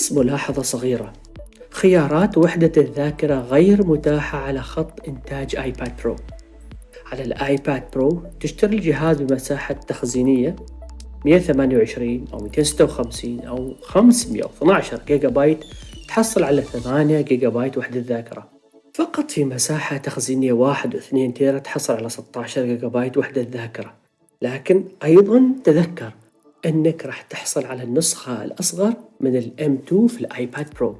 بس ملاحظة صغيرة. خيارات وحدة الذاكرة غير متاحة على خط إنتاج iPad Pro على ال iPad Pro تشتري الجهاز بمساحة تخزينية 128 أو 256 أو 512 جيجا بايت تحصل على 8 جيجا بايت وحدة ذاكرة. فقط في مساحة تخزينية 1 و 2 تيرا تحصل على 16 جيجا بايت وحدة ذاكرة. لكن أيضا تذكر أنك راح تحصل على النسخة الأصغر من الام 2 في الآيباد برو